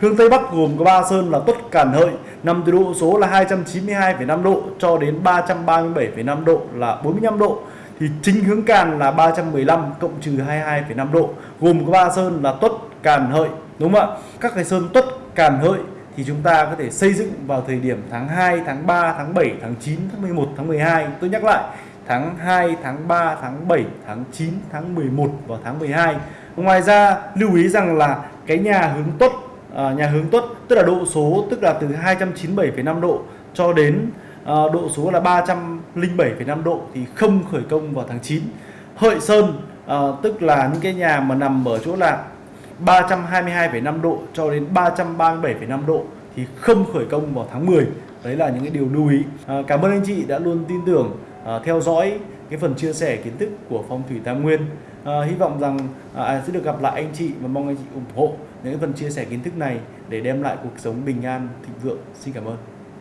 hướng Tây Bắc gồm có ba sơn là Tuất Cản Hợi. Nằm từ độ số là 292,5 độ cho đến 337,5 độ là 45 độ. Thì chính hướng Càn là 315 cộng trừ 22,5 độ. Gồm có ba sơn là Tuất Càn Hợi đúng không ạ? Các cái sơn Tuất Càn Hợi thì chúng ta có thể xây dựng vào thời điểm tháng 2, tháng 3, tháng 7, tháng 9, tháng 11, tháng 12 tôi nhắc lại tháng 2, tháng 3, tháng 7, tháng 9, tháng 11 và tháng 12 ngoài ra lưu ý rằng là cái nhà hướng tuất à, nhà hướng tuất tức là độ số tức là từ 297,5 độ cho đến à, độ số là 307,5 độ thì không khởi công vào tháng 9 Hợi Sơn à, tức là những cái nhà mà nằm ở chỗ là 322,5 độ cho đến 337,5 độ thì không khởi công vào tháng 10 đấy là những cái điều lưu ý. À, cảm ơn anh chị đã luôn tin tưởng à, theo dõi cái phần chia sẻ kiến thức của phong thủy Tam Nguyên. À, hy vọng rằng à, à, sẽ được gặp lại anh chị và mong anh chị ủng hộ những phần chia sẻ kiến thức này để đem lại cuộc sống bình an thịnh vượng. Xin cảm ơn.